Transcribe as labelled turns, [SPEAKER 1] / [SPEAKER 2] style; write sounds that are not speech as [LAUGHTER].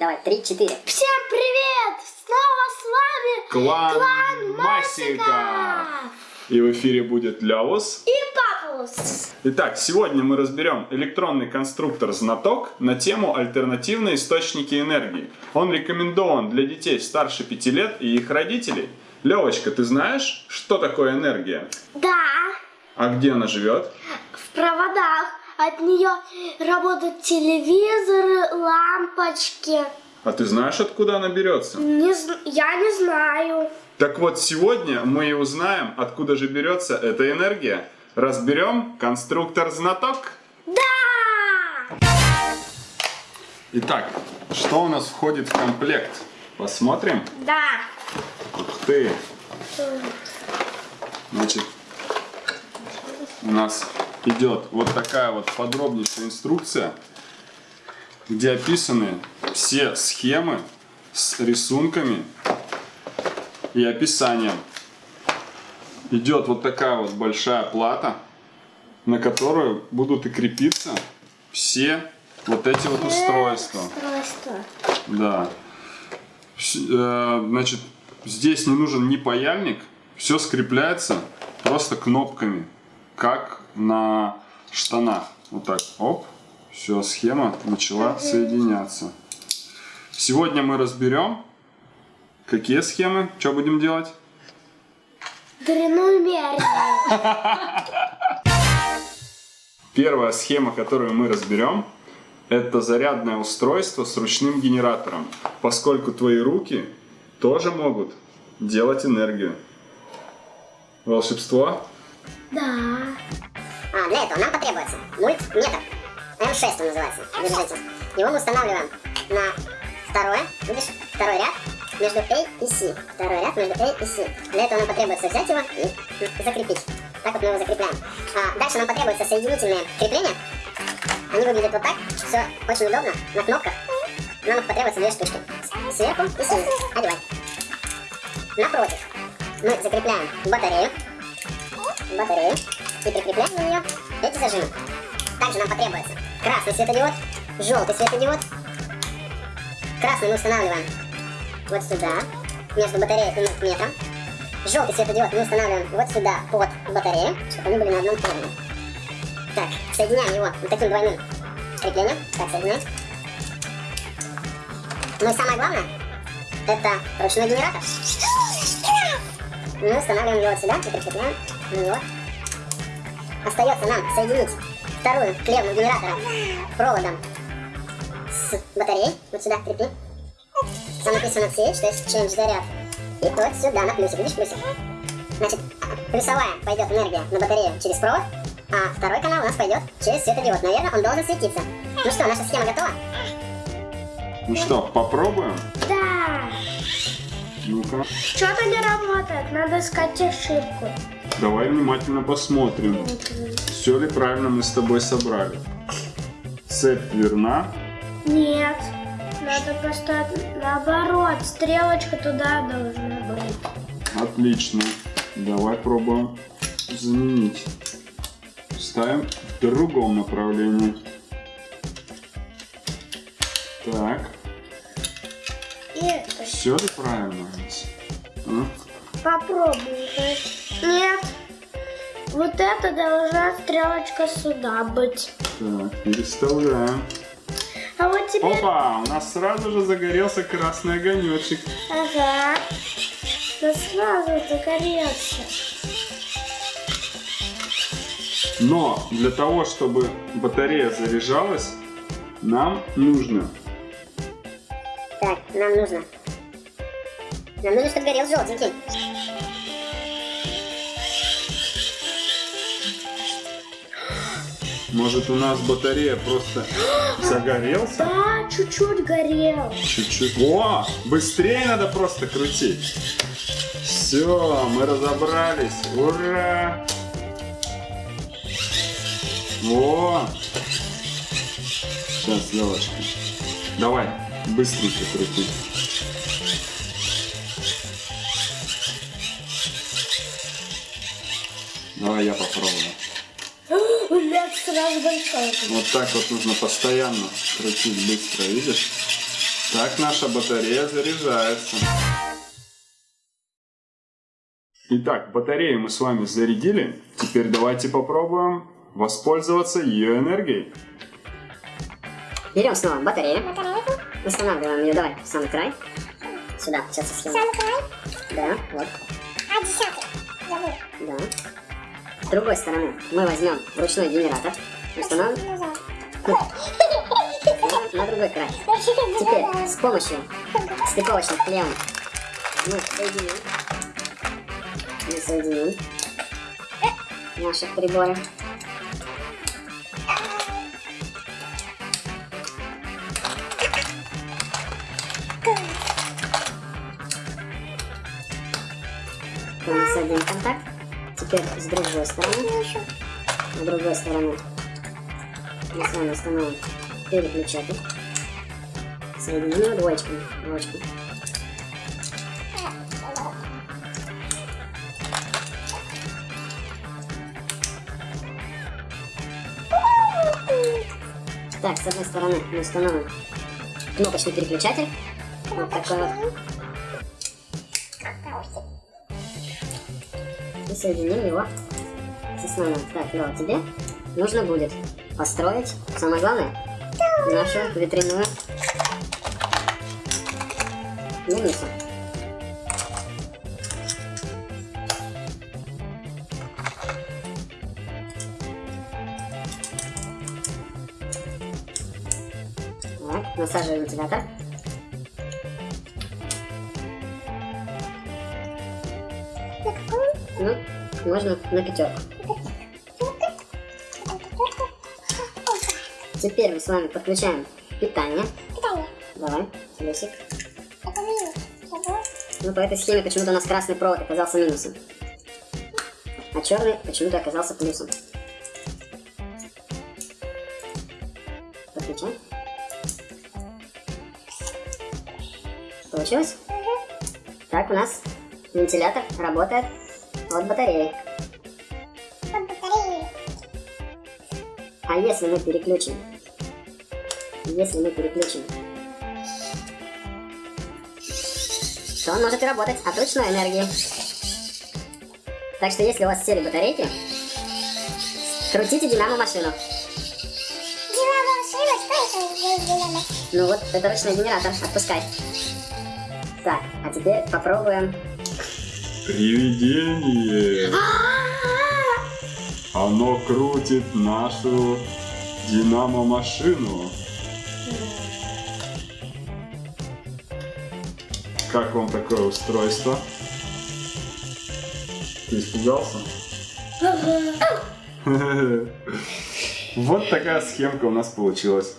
[SPEAKER 1] Давай, три-четыре.
[SPEAKER 2] Всем привет! Снова с вами
[SPEAKER 3] Клан,
[SPEAKER 2] Клан
[SPEAKER 3] Масика! И в эфире будет Ляос.
[SPEAKER 2] и Папус.
[SPEAKER 3] Итак, сегодня мы разберем электронный конструктор «Знаток» на тему альтернативные источники энергии. Он рекомендован для детей старше 5 лет и их родителей. Левочка, ты знаешь, что такое энергия?
[SPEAKER 2] Да,
[SPEAKER 3] А где она живет?
[SPEAKER 2] в проводах от нее работают телевизоры, лампочки.
[SPEAKER 3] А ты знаешь, откуда она берется?
[SPEAKER 2] Не я не знаю.
[SPEAKER 3] Так вот, сегодня мы и узнаем, откуда же берется эта энергия. Разберем конструктор «Знаток».
[SPEAKER 2] Да!
[SPEAKER 3] Итак, что у нас входит в комплект? Посмотрим.
[SPEAKER 2] Да.
[SPEAKER 3] Ух ты! Значит, у нас идет вот такая вот подробнейшая инструкция, где описаны все схемы с рисунками и описанием. Идет вот такая вот большая плата, на которую будут и крепиться все вот эти вот устройства.
[SPEAKER 2] Устройство.
[SPEAKER 3] Да. Э, Значит, здесь не нужен ни паяльник, все скрепляется просто кнопками, как на штанах. Вот так, оп, все, схема начала соединяться. Сегодня мы разберем, какие схемы, что будем делать.
[SPEAKER 2] Длину меряем. [LAUGHS]
[SPEAKER 3] Первая схема, которую мы разберем, это зарядное устройство с ручным генератором, поскольку твои руки тоже могут делать энергию. Волшебство?
[SPEAKER 2] Да.
[SPEAKER 1] А, для этого нам потребуется мультметр. М6 он называется. Держите. Его мы устанавливаем на второе, видишь, второй ряд между A и C. Второй ряд между A и C. Для этого нам потребуется взять его и закрепить. Так вот мы его закрепляем. А, дальше нам потребуются соединительные крепления. Они выглядят вот так. Все очень удобно. На кнопках. Нам их потребуется две штучки. Сверху и снизу. Одевай. Напротив мы закрепляем батарею. Батарею. И прикрепляем на нее эти зажимы. Также нам потребуется красный светодиод, желтый светодиод. Красный мы устанавливаем вот сюда, между батареей и мультиметром. Желтый светодиод мы устанавливаем вот сюда, под батарею, чтобы они были на одном уровне. Так, соединяем его вот таким двойным креплением. Так, соединяем. Ну и самое главное, это ручной генератор. Мы устанавливаем его вот сюда и прикрепляем него. Остается нам соединить вторую клемму генератора проводом с батареей. Вот сюда крепи. Там написано C, что есть change заряд. И вот сюда на плюсик. Видишь плюсик? Значит, плюсовая пойдет энергия на батарею через провод, а второй канал у нас пойдет через светодиод. Наверное, он должен светиться. Ну что, наша схема готова?
[SPEAKER 3] Ну что, попробуем?
[SPEAKER 2] Да.
[SPEAKER 3] Ну-ка,
[SPEAKER 2] Что-то не работает. Надо искать ошибку.
[SPEAKER 3] Давай внимательно посмотрим, все ли правильно мы с тобой собрали. Цепь верна.
[SPEAKER 2] Нет. Надо просто наоборот. Стрелочка туда должна быть.
[SPEAKER 3] Отлично. Давай пробуем заменить. Ставим в другом направлении. Так,
[SPEAKER 2] И
[SPEAKER 3] все ли правильно
[SPEAKER 2] попробуем. Нет. Вот это должна стрелочка сюда быть.
[SPEAKER 3] Так, переставляем.
[SPEAKER 2] А вот теперь...
[SPEAKER 3] Опа, у нас сразу же загорелся красный огонечек.
[SPEAKER 2] Ага. Да сразу загорелся.
[SPEAKER 3] Но для того, чтобы батарея заряжалась, нам нужно
[SPEAKER 1] Так, нам нужно. Нам нужно, чтобы горел желтенький.
[SPEAKER 3] Может у нас батарея просто [GASPS] загорелся?
[SPEAKER 2] Да, чуть-чуть горел.
[SPEAKER 3] Чуть-чуть. О, быстрее надо просто крутить. Все, мы разобрались. Ура! О! Сейчас, Левочка. Давай, быстренько крути. Давай я попробую.
[SPEAKER 2] Лед сразу большой.
[SPEAKER 3] Вот так вот нужно постоянно крутить быстро, видишь? Так наша батарея заряжается. Итак, батарею мы с вами зарядили. Теперь давайте попробуем воспользоваться ее энергией.
[SPEAKER 4] Берем снова батарею. Устанавливаем ее, давай, в самый край. Сюда, сейчас я схему.
[SPEAKER 5] Самый край.
[SPEAKER 4] Да, вот,
[SPEAKER 5] А, десятый. Забыл.
[SPEAKER 4] да. С другой стороны мы возьмем ручной генератор. Установим на, на другой край. Теперь с помощью стыковочных клемм мы соединим, мы соединим наши приборы. Это у нас один контакт. Теперь с другой стороны. С другой стороны мы с вами установим переключатель. Соединим двоечками. Двоечку. Так, с одной стороны мы установим кнопочный переключатель. Вот такой вот. Соединим его с основным. Так, Лёва, тебе нужно будет построить, самое главное, нашу ветряную мельницу. Так, насаживаем вентилятор. Можно на пятерку. Теперь мы с вами подключаем питание.
[SPEAKER 5] Питание.
[SPEAKER 4] Давай, плюсик.
[SPEAKER 5] Это минус.
[SPEAKER 4] Ну, по этой схеме почему-то у нас красный провод оказался минусом. А черный почему-то оказался плюсом. Подключай. Получилось? Так, у нас вентилятор работает от батареи.
[SPEAKER 5] Под батареей.
[SPEAKER 4] А если мы переключим? Если мы переключим, то он может работать от ручной энергии. Так что если у вас сели батарейки, крутите динамо машину.
[SPEAKER 5] Динамо машина. Что это за динамо?
[SPEAKER 4] Ну вот, это ручной генератор, отпускай. Так, а теперь попробуем.
[SPEAKER 3] Привидение! Оно крутит нашу динамо-машину. Как вам такое устройство? Ты испугался? [LAUGHS] Вот такая схемка у нас получилась.